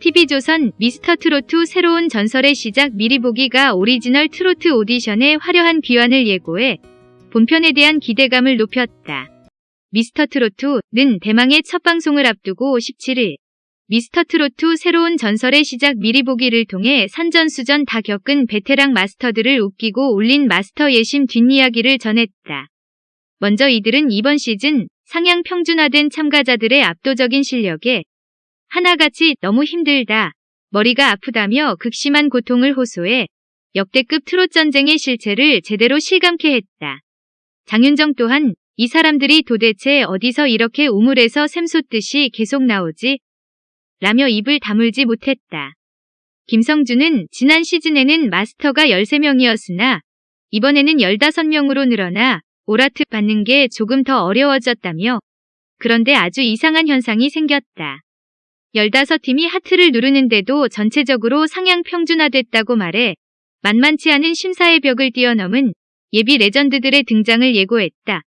TV조선 미스터 트로트 새로운 전설의 시작 미리 보기가 오리지널 트로트 오디션의 화려한 귀환을 예고해 본편에 대한 기대감을 높였다. 미스터 트로트는 대망의 첫 방송을 앞두고 17일 미스터 트로트 새로운 전설의 시작 미리 보기를 통해 산전수전 다 겪은 베테랑 마스터들을 웃기고 울린 마스터 예심 뒷이야기를 전했다. 먼저 이들은 이번 시즌 상향 평준화된 참가자들의 압도적인 실력에 하나같이 너무 힘들다, 머리가 아프다며 극심한 고통을 호소해 역대급 트롯 전쟁의 실체를 제대로 실감케 했다. 장윤정 또한 이 사람들이 도대체 어디서 이렇게 우물에서 샘솟듯이 계속 나오지? 라며 입을 다물지 못했다. 김성준은 지난 시즌에는 마스터가 13명이었으나 이번에는 15명으로 늘어나 오라트 받는 게 조금 더 어려워졌다며 그런데 아주 이상한 현상이 생겼다. 15팀이 하트를 누르는데도 전체적으로 상향 평준화됐다고 말해 만만치 않은 심사의 벽을 뛰어넘은 예비 레전드들의 등장을 예고했다.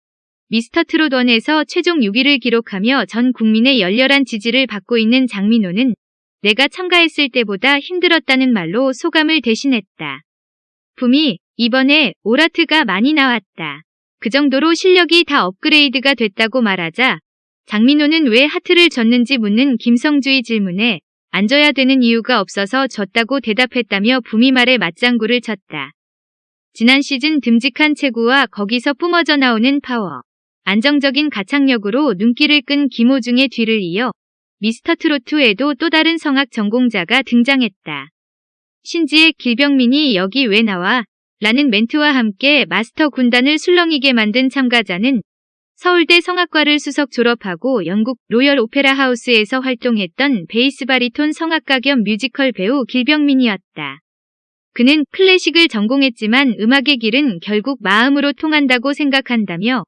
미스터 트롯1에서 최종 6위를 기록하며 전 국민의 열렬한 지지를 받고 있는 장민호는 내가 참가했을 때보다 힘들었다는 말로 소감을 대신했다. 붐이 이번에 오라트가 많이 나왔다. 그 정도로 실력이 다 업그레이드가 됐다고 말하자 장민호는 왜 하트를 졌는지 묻는 김성주의 질문에 앉아야 되는 이유가 없어서 졌다고 대답했다며 붐이 말에 맞장구를 쳤다. 지난 시즌 듬직한 체구와 거기서 뿜어져 나오는 파워, 안정적인 가창력으로 눈길을 끈 김호중의 뒤를 이어 미스터 트로트에도 또 다른 성악 전공자가 등장했다. 신지의 길병민이 여기 왜 나와? 라는 멘트와 함께 마스터 군단을 술렁이게 만든 참가자는 서울대 성악과를 수석 졸업하고 영국 로열 오페라 하우스에서 활동했던 베이스 바리톤 성악가 겸 뮤지컬 배우 길병민이었다. 그는 클래식을 전공했지만 음악의 길은 결국 마음으로 통한다고 생각한다며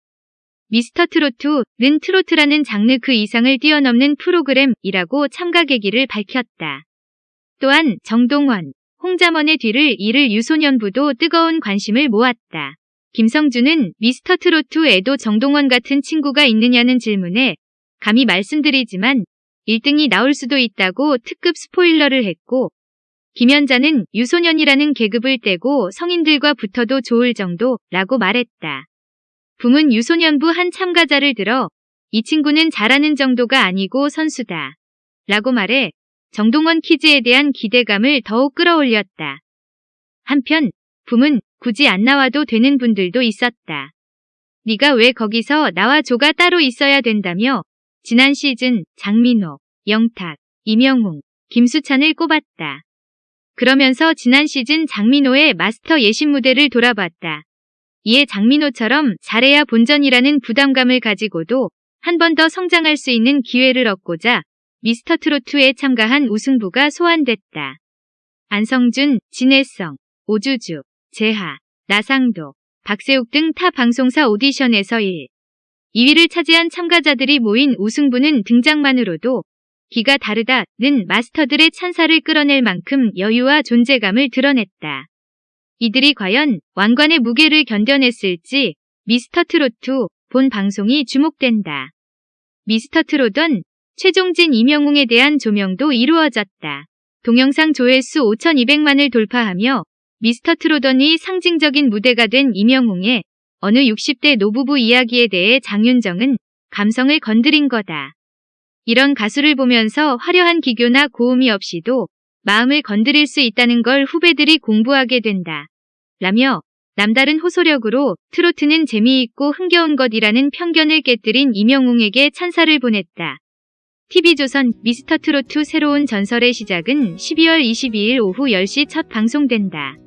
미스터 트로트는 트로트라는 장르 그 이상을 뛰어넘는 프로그램이라고 참가 계기를 밝혔다. 또한 정동원, 홍자먼의 뒤를 이를 유소년부도 뜨거운 관심을 모았다. 김성준은 미스터 트로트에도 정동원 같은 친구가 있느냐는 질문에 감히 말씀드리지만 1등이 나올 수도 있다고 특급 스포일러를 했고 김연자는 유소년이라는 계급을 떼고 성인들과 붙어도 좋을 정도라고 말했다. 붐은 유소년부 한 참가자를 들어 이 친구는 잘하는 정도가 아니고 선수다. 라고 말해 정동원 퀴즈에 대한 기대감을 더욱 끌어올렸다. 한편 붐은 굳이 안 나와도 되는 분들도 있었다. 네가 왜 거기서 나와 조가 따로 있어야 된다며 지난 시즌 장민호, 영탁, 이명웅, 김수찬을 꼽았다. 그러면서 지난 시즌 장민호의 마스터 예심 무대를 돌아봤다. 이에 장민호처럼 잘해야 본전이라는 부담감을 가지고도 한 번 더 성장할 수 있는 기회를 얻고자 미스터 트로트에 참가한 우승부가 소환됐다. 안성준, 진혜성, 오주주, 재하, 나상도, 박세욱 등 타 방송사 오디션에서 1, 2위를 차지한 참가자들이 모인 우승부는 등장만으로도 기가 다르다는 마스터들의 찬사를 끌어낼 만큼 여유와 존재감을 드러냈다. 이들이 과연 왕관의 무게를 견뎌냈을지 미스터 트로트 본 방송이 주목된다. 미스터 트로던 최종진 이명웅에 대한 조명도 이루어졌다. 동영상 조회수 5200만을 돌파하며 미스터 트로던이 상징적인 무대가 된 이명웅의 어느 60대 노부부 이야기에 대해 장윤정은 감성을 건드린 거다. 이런 가수를 보면서 화려한 기교나 고음이 없이도 마음을 건드릴 수 있다는 걸 후배들이 공부하게 된다. 라며 남다른 호소력으로 트로트는 재미있고 흥겨운 것이라는 편견을 깨뜨린 이명웅에게 찬사를 보냈다. TV조선 미스터 트로트 새로운 전설의 시작은 12월 22일 오후 10시 첫 방송된다.